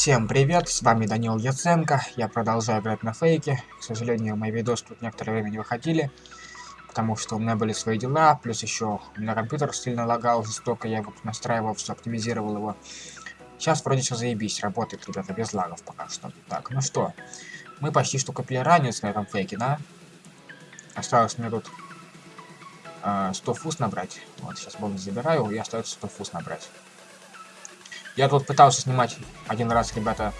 Всем привет, с вами Данил Яценко, я продолжаю играть на фейке, к сожалению, мои видосы тут некоторое время не выходили, потому что у меня были свои дела, плюс еще у меня компьютер сильно лагал жестоко, я его настраивал, все оптимизировал его. Сейчас вроде все заебись, работает, ребята, без лагов пока что. Так, ну что, мы почти что купили ранец на этом фейке, да? Осталось мне тут э, 100 фуз набрать, вот, сейчас бонус забираю, и остается 100 фуз набрать. Я тут пытался снимать один раз, ребята,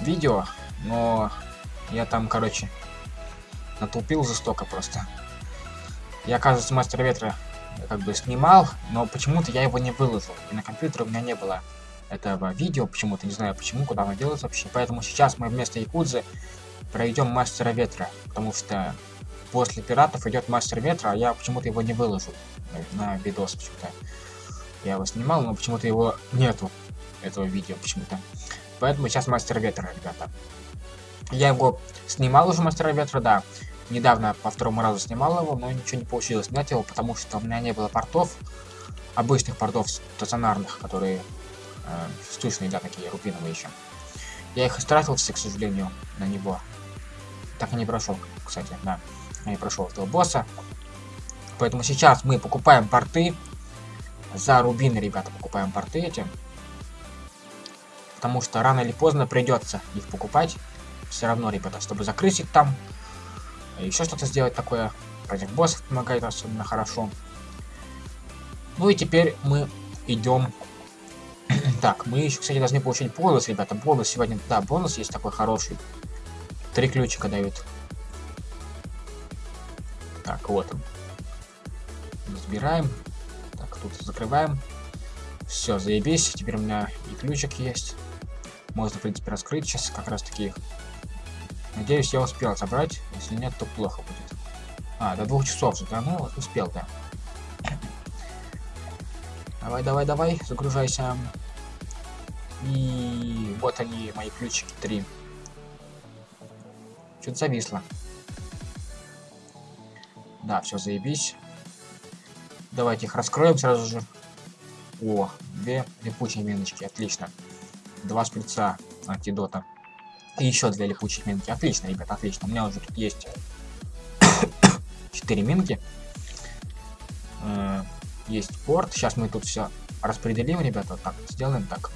видео, но я там, короче, натупил жестоко просто. Я, оказывается, Мастер Ветра как бы снимал, но почему-то я его не выложил. И на компьютере у меня не было этого видео, почему-то, не знаю почему, куда оно делось вообще. Поэтому сейчас мы вместо Якудзы пройдем Мастера Ветра, потому что после Пиратов идет Мастер Ветра, а я почему-то его не выложил на видос почему-то. Я его снимал, но почему-то его нету, этого видео почему-то. Поэтому сейчас Мастер Ветра, ребята. Я его снимал уже Мастера Ветра, да. Недавно по второму разу снимал его, но ничего не получилось снять его, потому что у меня не было портов, обычных портов стационарных, которые э, штучные, да, такие рубиновые еще. Я их истратил все, к сожалению, на него. Так и не прошел, кстати, да. Я не прошел этого босса. Поэтому сейчас мы покупаем порты за рубины, ребята, покупаем порты эти. Потому что рано или поздно придется их покупать. Все равно, ребята, чтобы закрыть их там. Еще что-то сделать такое. Против боссов помогает особенно хорошо. Ну и теперь мы идем. так, мы еще, кстати, должны получить бонус, ребята. Бонус сегодня, да, бонус есть такой хороший. Три ключика дают. Так, вот он. Разбираем тут закрываем. Все, заебись. Теперь у меня и ключик есть. Можно, в принципе, раскрыть сейчас как раз таки. Надеюсь, я успел собрать. Если нет, то плохо будет. А, до двух часов же, да? Ну, успел, да. Давай, давай, давай, загружайся. И вот они, мои ключики, три. Что-то зависло. Да, все, заебись. Давайте их раскроем сразу же. О, две липучие миночки, отлично. Два шприца антидота. И еще две липучие минки. Отлично, ребят, отлично. У меня уже тут есть четыре минки. Э, есть порт. Сейчас мы тут все распределим, ребята. Вот так, сделаем так.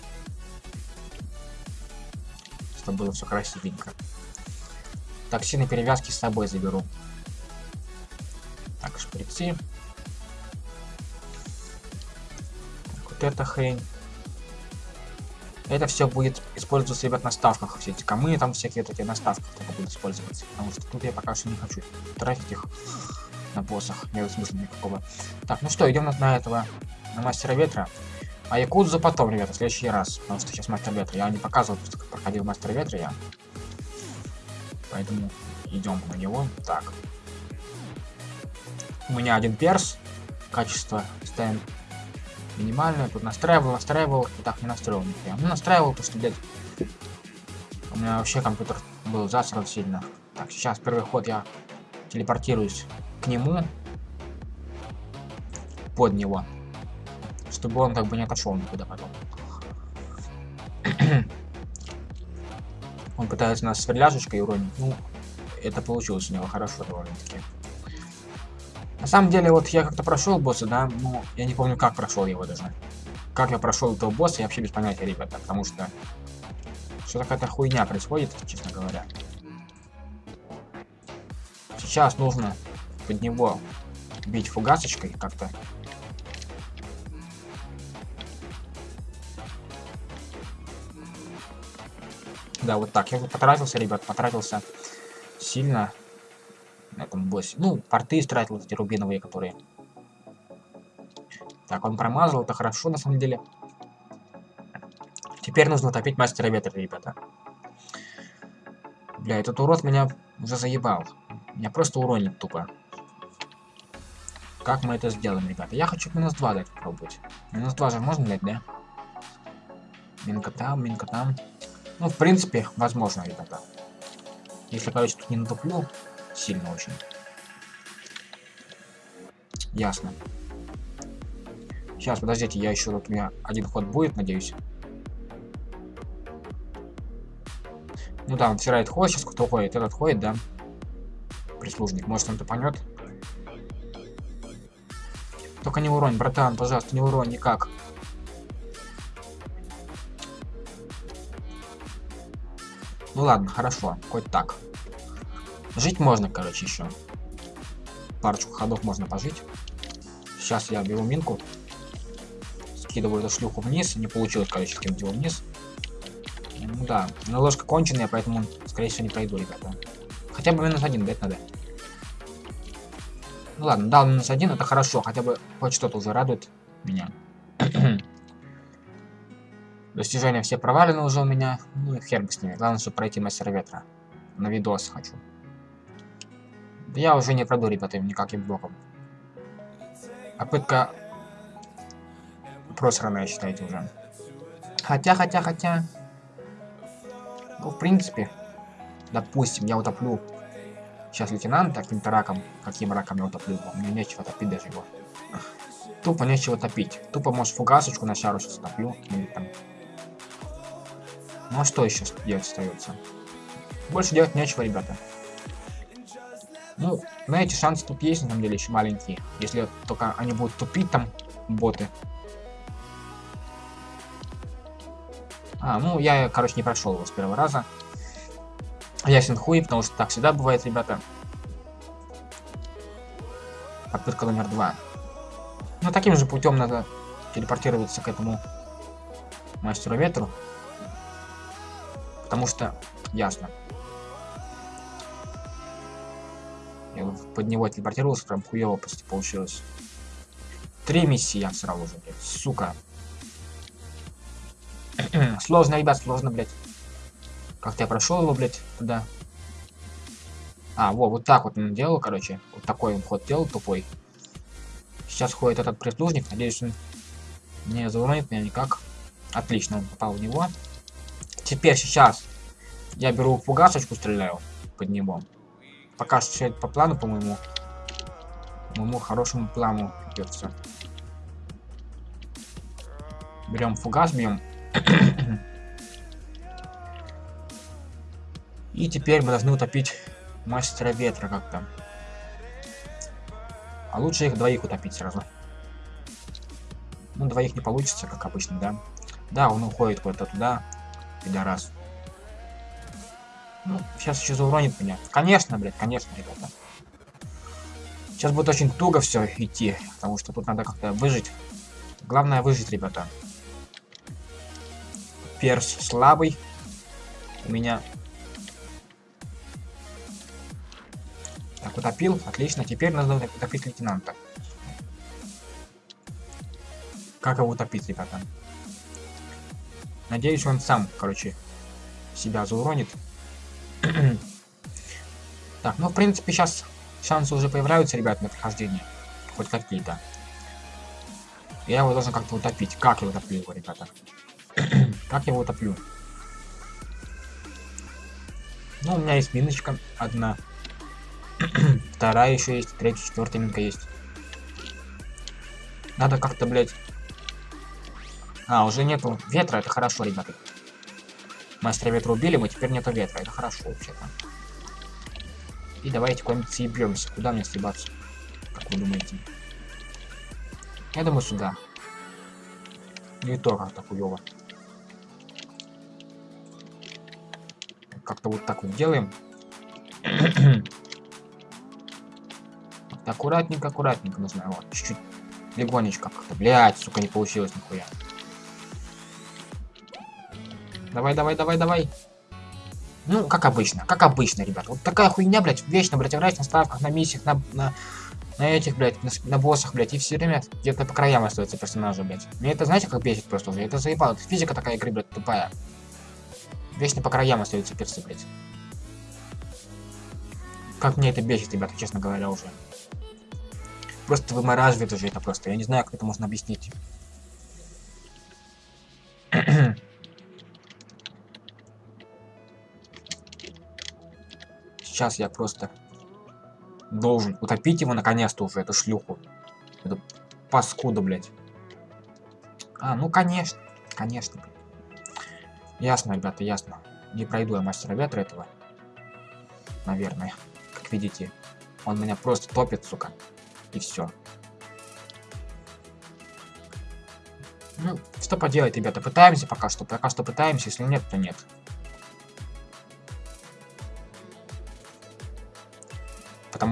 Чтобы было все красивенько. Токсины перевязки с собой заберу. Так, шприцы. Эта хрень. Это все будет использоваться, ребят, на ставках. Все эти камы, там всякие эти на ставках только будут использоваться. Потому что тут я пока что не хочу тратить их на боссах. Нет смысла никакого. Так, ну что, идем на, на этого, на мастера ветра. А Якудзу потом, ребята, в следующий раз. Потому что сейчас мастер ветра. Я не показывал, просто как проходил мастер ветра я. Поэтому идем на него. Так. У меня один перс. Качество ставим минимальную. Тут настраивал, настраивал, и так не настроил нихуя. Ну, настраивал, то что, блядь, у меня вообще компьютер был засран сильно. Так, сейчас первый ход я телепортируюсь к нему. Под него. Чтобы он как бы не отошел никуда потом. он пытается нас сверляшечкой уронить. Ну, это получилось у него хорошо довольно-таки. На самом деле, вот я как-то прошел босса, да, ну, я не помню, как прошел его даже. Как я прошел этого босса, я вообще без понятия, ребята, потому что что какая-то хуйня происходит, честно говоря. Сейчас нужно под него бить фугасочкой как-то. Да, вот так. Я потратился, ребят, потратился сильно этом боссе. Ну, порты истратил эти рубиновые, которые. Так, он промазал, это хорошо на самом деле. Теперь нужно топить мастера ветра, ребята. Бля, этот урод меня уже заебал. Меня просто уронит тупо. Как мы это сделаем, ребята? Я хочу минус 2 дать попробовать. Минус 2 же можно дать, да? Минка там, минка там. Ну, в принципе, возможно, ребята. Если, короче, тут не натуплю, Сильно очень. Ясно. Сейчас, подождите, я еще тут у меня один ход будет, надеюсь. Ну да, он вчера это ходит, сейчас кто ходит? Этот ходит, да? Прислужник. Может, он тупанет? Только не уронь, братан, пожалуйста, не уронь никак. Ну ладно, хорошо, хоть так. Жить можно, короче, еще. Парочку ходов можно пожить. Сейчас я беру минку. Скидываю эту шлюху вниз. Не получилось, короче, скинуть его вниз. Ну да, но ложка конченая, поэтому, скорее всего, не пройду, ребята. Хотя бы минус один дать надо. Ну ладно, дал минус один, это хорошо. Хотя бы хоть что-то уже радует меня. Достижения все провалены уже у меня. Ну и хер бы с ними. Главное, чтобы пройти мастер ветра. На видос хочу. Я уже не пройду, ребята, никаким блоком. Попытка просранная, считайте уже. Хотя, хотя, хотя... Ну, в принципе, допустим, я утоплю сейчас лейтенанта каким-то раком. Каким раком я утоплю его? Мне нечего топить даже его. Тупо нечего топить. Тупо, может, фугасочку на шару сейчас топлю. Ну а что еще делать остается? Больше делать нечего, ребята. Ну, знаете, шансы тут есть, на самом деле, еще маленькие. Если только они будут тупить там, боты. А, ну, я, короче, не прошел его с первого раза. Ясен хуй, потому что так всегда бывает, ребята. Попытка номер два. Ну, таким же путем надо телепортироваться к этому мастеру ветру. Потому что, ясно. Я под него телепортировался, прям хуево почти получилось. Три миссии я сразу же, блядь, сука. сложно, ребят, сложно, блядь. Как-то я прошел его, блядь, туда. А, во, вот так вот он делал, короче. Вот такой он ход делал, тупой. Сейчас ходит этот прислужник. Надеюсь, он не зауронит меня никак. Отлично, он попал в него. Теперь сейчас я беру фугасочку, стреляю под него. Пока что все по плану, по-моему. Моему хорошему плану идется. Берем фугас, бьем. И теперь мы должны утопить мастера ветра как-то. А лучше их двоих утопить сразу. Ну, двоих не получится, как обычно, да? Да, он уходит куда-то туда. Пидорас. Ну, сейчас еще зауронит меня. Конечно, блядь, конечно, ребята. Сейчас будет очень туго все идти, потому что тут надо как-то выжить. Главное выжить, ребята. Перс слабый. У меня... Так, утопил. Отлично. Теперь надо утопить лейтенанта. Как его утопить, ребята? Надеюсь, он сам, короче, себя зауронит. Так, ну, в принципе, сейчас шансы уже появляются, ребят, на прохождение. Хоть какие-то. Я его должен как-то утопить. Как я утоплю его, ребята? как я его утоплю? Ну, у меня есть миночка одна. Вторая еще есть, третья, четвертая минка есть. Надо как-то, блядь... А, уже нету ветра, это хорошо, ребята. Мастера ветра убили, мы теперь нету ветра. Это хорошо вообще-то. И давайте куда-нибудь съебемся. Куда мне съебаться? Как вы думаете? Я думаю, сюда. Не то как-то. Как-то вот так вот делаем. аккуратненько, аккуратненько нужно. Вот, чуть-чуть легонечко как-то. Блять, сука, не получилось нихуя. Давай, давай, давай, давай. Ну, как обычно, как обычно, ребят. Вот такая хуйня, блядь, вечно, блядь, играть на ставках, на миссиях, на, на, на этих, блядь, на, на боссах, блядь, и все время где-то по краям остается персонажа, блядь. Мне это, знаете, как бесит просто уже? Это заебало. Физика такая игры, блядь, тупая. Вечно по краям остаются персы, блядь. Как мне это бесит, ребята, честно говоря, уже. Просто вымораживает уже это просто. Я не знаю, как это можно объяснить. Сейчас я просто должен утопить его наконец-то уже, эту шлюху. Эту паскуду, блядь. А, ну конечно. Конечно. Ясно, ребята, ясно. не пройду я мастера ветра этого. Наверное. Как видите, он меня просто топит, сука. И все. Ну, что поделать, ребята, пытаемся пока что, пока что пытаемся, если нет, то нет.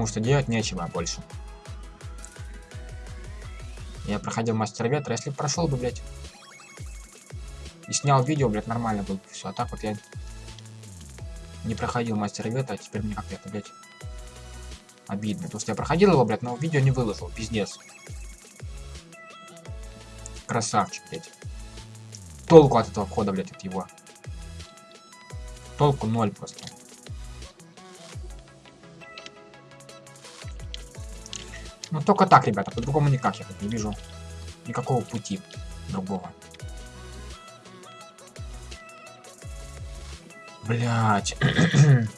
Что делать нечего больше. Я проходил мастер ветра, если прошел бы, блядь. И снял видео, блядь, нормально был. Все, а так вот я не проходил мастер ветра, а теперь мне как-то, блядь, обидно. Потому что я проходил его, блядь, но видео не выложил, пиздец. Красавчик, блядь. Толку от этого входа, блядь, от его. Толку ноль просто. Ну только так, ребята, по-другому никак. Я не вижу никакого пути другого. Блять.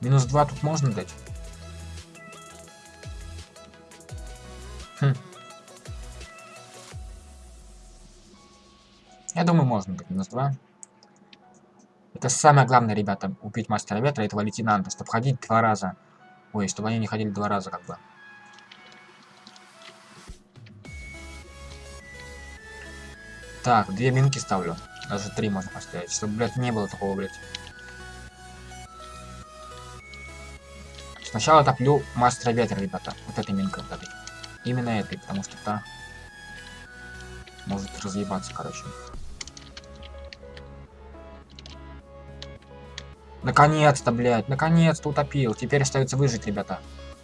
Минус 2 тут можно дать? Хм. Я думаю, можно дать минус 2. Это самое главное, ребята, убить мастера ветра этого лейтенанта, чтобы ходить два раза. Ой, чтобы они не ходили два раза, как бы. Так, две минки ставлю. Даже три можно поставить, чтобы, блядь, не было такого, блядь. Сначала топлю мастера ветра, ребята. Вот этой минкой, вот. Именно этой, потому что та может разъебаться, короче. Наконец-то, блядь, наконец-то утопил. Теперь остается выжить, ребята.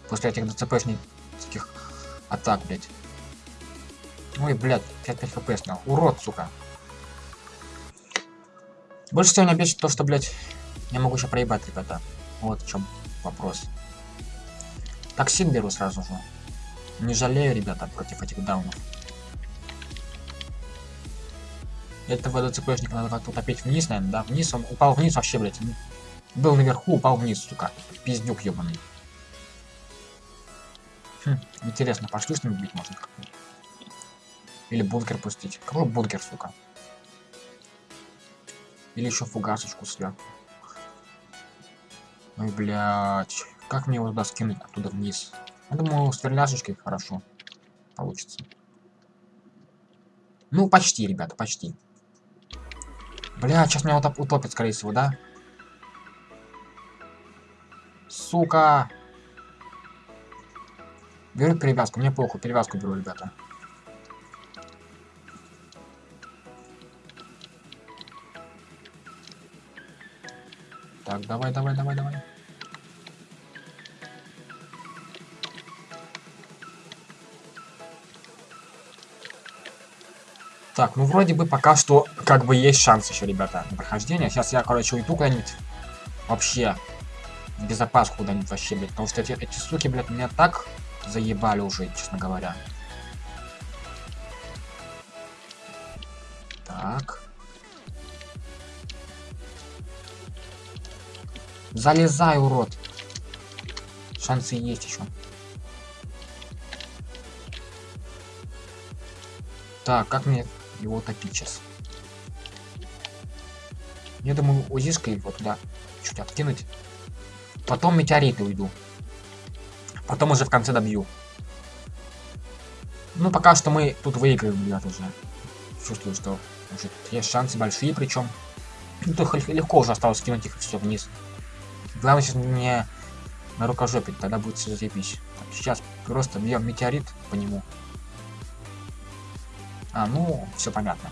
После этих ДЦПшников атак, блядь. Ой, блядь, 5-5 хп снял. Урод, сука. Больше всего меня бесит то, что, блядь, я могу еще проебать, ребята. Вот в чем вопрос. Токсин беру сразу же. Не жалею, ребята, против этих даунов. Этого ДЦПшника надо как-то утопить вниз, наверное, да? Вниз, он упал вниз вообще, блядь. Был наверху, упал вниз, сука. Пиздюк ебаный. Хм, интересно, пошли с ним бить можно как. Или бункер пустить. Какой бункер, сука? Или еще фугасочку сверху. Ой, блядь. Как мне его туда скинуть оттуда вниз? Я думаю, с верляшечкой хорошо получится. Ну, почти, ребята, почти. Бля, сейчас меня вот утопит, скорее всего, да? Сука! Беру перевязку, мне похуй, перевязку беру, ребята. Так, давай, давай, давай, давай. Так, ну вроде бы пока что как бы есть шанс еще, ребята, на прохождение. Сейчас я, короче, уйду куда-нибудь. Вообще. Безопаску куда-нибудь вообще, блядь. Потому что эти, эти суки, блядь, меня так заебали уже, честно говоря. Так. Залезай, урод. Шансы есть еще. Так, как мне его топить сейчас? Я думаю, УЗИшкой вот туда чуть откинуть. Потом метеориты уйду. Потом уже в конце добью. Ну, пока что мы тут выиграем, ребят, уже. Чувствую, что уже есть шансы большие, причем. Ну, легко уже осталось скинуть их все вниз. Главное сейчас не на рукожопить, тогда будет все заебись. Сейчас просто бьем метеорит по нему. А, ну, все понятно.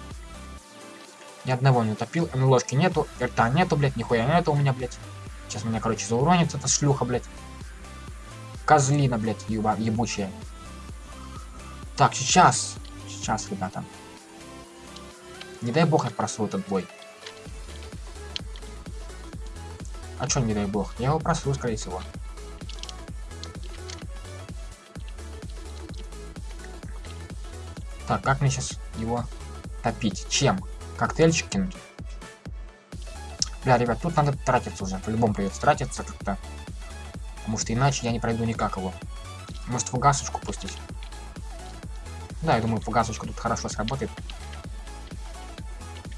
Ни одного не утопил, ложки нету, рта нету, блядь, нихуя нету у меня, блядь. Сейчас меня, короче, зауронит эта шлюха, блядь. Козлина, блядь, еба, ебучая. Так, сейчас. Сейчас, ребята. Не дай бог я просру этот бой. А чё не дай бог? Я его просру, скорее всего. Так, как мне сейчас его топить? Чем? Коктейльчик кинуть? Бля, ребят, тут надо тратиться уже. По-любому придется тратиться как-то. Потому что иначе я не пройду никак его. Может фугасочку пустить? Да, я думаю, фугасочка тут хорошо сработает.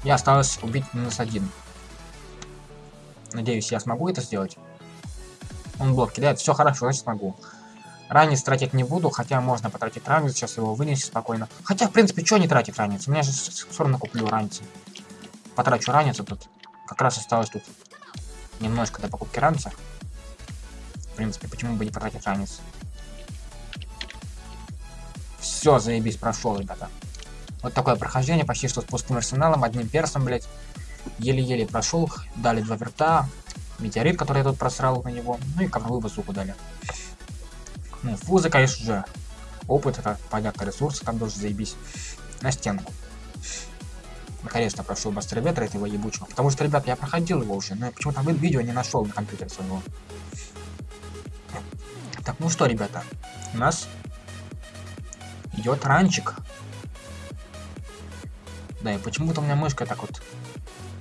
Я осталось убить минус один. Надеюсь, я смогу это сделать. Он блок кидает. Все хорошо, значит смогу. Ранец тратить не буду, хотя можно потратить ранец, сейчас его вынести спокойно. Хотя, в принципе, что не тратить ранец? У меня же все равно куплю ранец. Потрачу ранец, тут как раз осталось тут немножко до покупки ранца. В принципе, почему бы не потратить ранец? Все, заебись, прошел, ребята. Вот такое прохождение, почти что с пустым арсеналом, одним персом, блядь. Еле-еле прошел, дали два верта, метеорит, который я тут просрал на него, ну и ковровую базуку дали. Ну, фузы, конечно же, опыт, это понятно, ресурсы, там тоже заебись. На стенку. Наконец-то прошел мастер ветра этого ебучего. Потому что, ребят, я проходил его уже, но почему-то видео не нашел на компьютере своего. Так, ну что, ребята, у нас идет ранчик. Да, и почему-то у меня мышка так вот...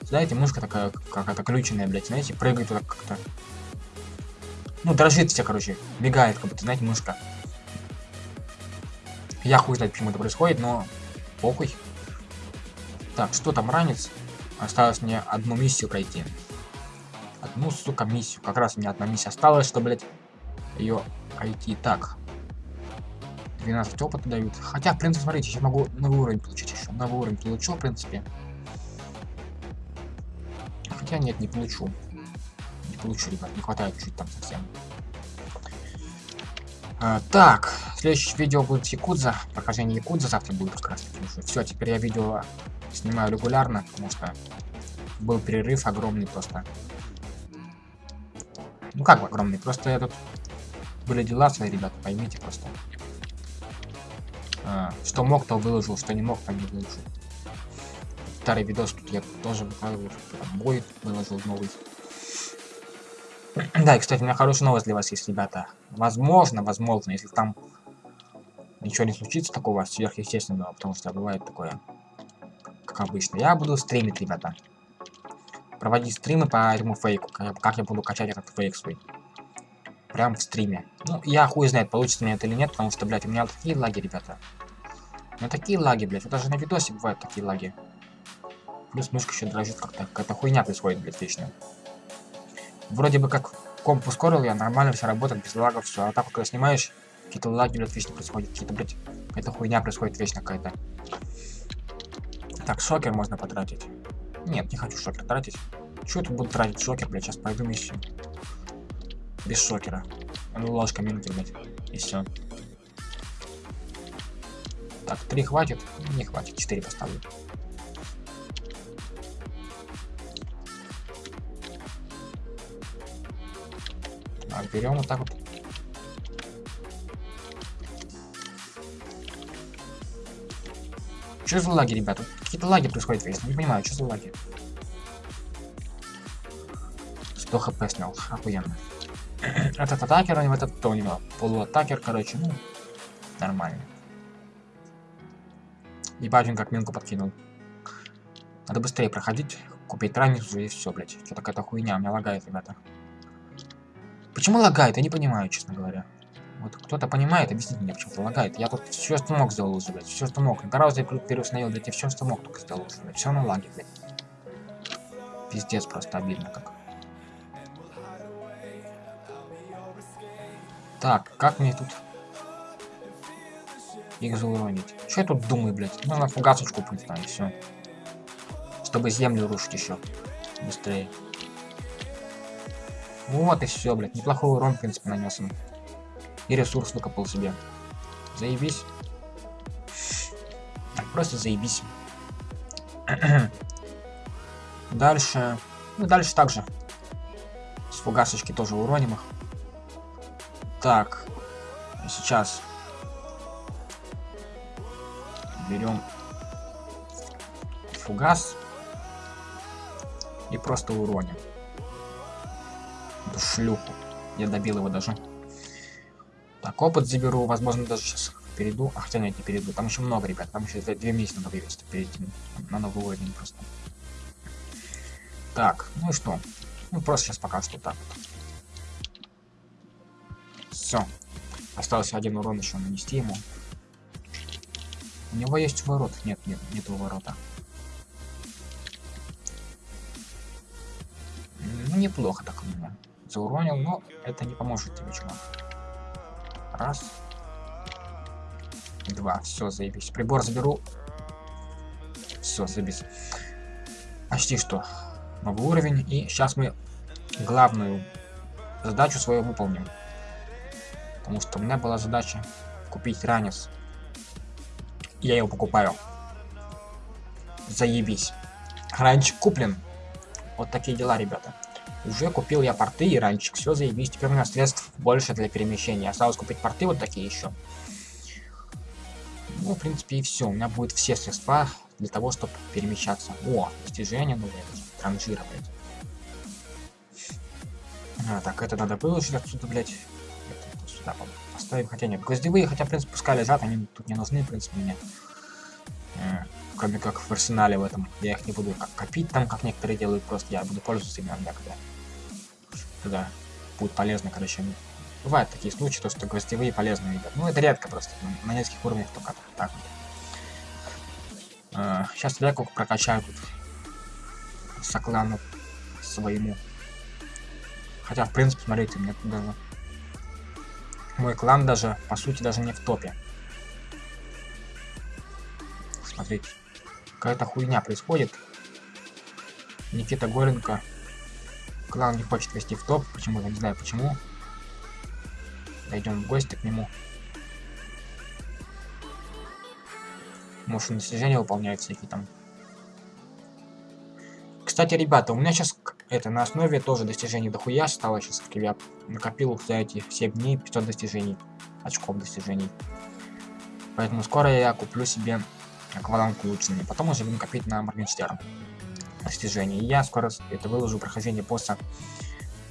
Знаете, мышка такая какая-то ключенная, блядь, знаете, прыгает туда как-то. Ну, дрожит все, короче, бегает, как будто, знаете, мышка. Я хуй знает, почему это происходит, но похуй. Так, что там ранец? Осталось мне одну миссию пройти. Одну, сука, миссию. Как раз у меня одна миссия осталась, что, блядь, ее пройти. Так. 12 опыта дают. Хотя, в принципе, смотрите, сейчас могу новый уровень получить еще. Новый уровень получу, в принципе. Хотя нет, не получу. Не получу, ребят, не хватает чуть там совсем. А, так, следующее видео будет Якудза. Прохождение Якудза завтра будет как раз. Все, теперь я видео снимаю регулярно, потому что был перерыв огромный просто. Ну как огромный, просто я тут были дела свои, ребята, поймите просто. А, что мог, то выложил, что не мог, то не выложил. Старый видос тут я тоже выкладывал, бой выложил новый. да, и, кстати, у меня хорошая новость для вас есть, ребята. Возможно, возможно, если там ничего не случится такого сверхъестественного, потому что бывает такое, как обычно. Я буду стримить, ребята. Проводить стримы по этому фейку, как я буду качать этот фейк свой. Прям в стриме. Ну, я хуй знает, получится мне это или нет, потому что, блядь, у меня такие лаги, ребята. У меня такие лаги, блядь. Даже на видосе бывают такие лаги. Плюс мышка еще дрожит как-то. Какая-то хуйня происходит, блядь, вечно. Вроде бы как комп ускорил я, нормально все работает, без лагов, все. А так когда снимаешь, какие-то лаги, блядь, вечно происходят. Какие-то, блядь, какая-то хуйня происходит вечно какая-то. Так, шокер можно потратить. Нет, не хочу шокер тратить. Чего я тут буду тратить шокер, блядь, сейчас пойду миссию. Без шокера. Ну, ложка минуты, блядь. И все. Так, три хватит? Не хватит, четыре поставлю. Так, берем вот так вот. Что за лаги, ребята? Какие-то лаги происходят весь. Не понимаю, что за лаги. 100 хп снял. Охуенно. Этот атакер, а не этот то у него. Полуатакер, короче, ну, нормально. Ебать, он как минку подкинул. Надо быстрее проходить, купить ранницу и все, блядь. Что такая-то хуйня, у меня лагает, ребята. Почему лагает? Я не понимаю, честно говоря. Вот кто-то понимает, объясните мне, почему-то лагает. Я тут все, что мог, сделал уже, блядь. Все, что мог. Гораздо переустановил, блядь, и все, что мог, только сделал уже, блядь. Все на лаге, блядь. Пиздец, просто обидно как. Так, как мне тут их зауронить? Что я тут думаю, блядь? Нужно фугасочку пыть там, и все. Чтобы землю рушить еще. Быстрее. Вот и все, блядь. Неплохой урон, в принципе, нанес им. И ресурс выкопал себе. Заебись. Просто заебись. дальше. Ну, дальше также. С фугасочки тоже уроним их. Так. Сейчас. Берем фугас. И просто уроним. Эту шлюху. Я добил его даже. Опыт заберу, возможно, даже сейчас перейду. А, хотя нет, не перейду. Там еще много, ребят. Там еще две месяца надо вывести, перейти на новый уровень просто. Так, ну и что? Ну, просто сейчас пока что так вот. Все. Остался один урон еще нанести ему. У него есть ворот. Нет, нет, нету ворота. неплохо так у меня. Зауронил, но это не поможет тебе, чувак. Раз. Два. Все, заебись. Прибор заберу. Все, заебись. Почти что. Новый уровень. И сейчас мы главную задачу свою выполним. Потому что у меня была задача купить ранец. Я его покупаю. Заебись. Ранчик куплен. Вот такие дела, ребята. Уже купил я порты и ранчик. Все заебись. Теперь у меня средств больше для перемещения. Осталось купить порты вот такие еще. Ну, в принципе, и все. У меня будет все средства для того, чтобы перемещаться. О, достижение. Транжира, блядь. А, так, это надо выложить отсюда, блядь. Это сюда поставим. Хотя нет, гвоздевые, хотя, в принципе, пускай лежат, они тут не нужны, в принципе, мне. А, кроме как в арсенале в этом. Я их не буду как копить там, как некоторые делают, просто я буду пользоваться ими иногда, когда. Да, будет полезно, короче. Бывают такие случаи, то, что гвоздевые полезные ребят. Ну, это редко просто, на нескольких уровнях только так вот. А, сейчас веку прокачаю тут соклану своему. Хотя, в принципе, смотрите, мне туда... Мой клан даже, по сути, даже не в топе. Смотрите. Какая-то хуйня происходит. Никита Горенко. Клан не хочет вести в топ. Почему? Я не знаю почему. Дойдем в гости к нему. Он достижения выполняет всякие там. Кстати, ребята, у меня сейчас это на основе тоже достижений дохуя стало сейчас. Я накопил за эти 7 дней 500 достижений. Очков достижений. Поэтому скоро я куплю себе акваланг улучшенный. Потом уже будем копить на Моргенштерн достижения. И я скоро это выложу прохождение босса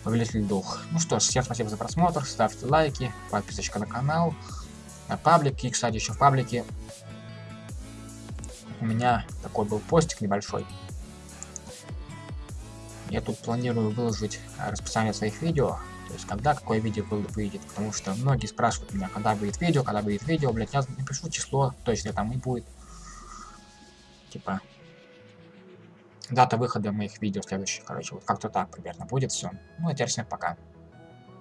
Повелитель Дух. Ну что ж, всем спасибо за просмотр, ставьте лайки, подписочка на канал, на паблик. И, кстати, еще в паблике у меня такой был постик небольшой. Я тут планирую выложить расписание своих видео, то есть когда какое видео выйдет, потому что многие спрашивают меня, когда будет видео, когда будет видео, блять, я напишу число, точно там и будет. Типа, дата выхода моих видео следующих, короче, вот как-то так примерно будет все. Ну, а теперь всем пока.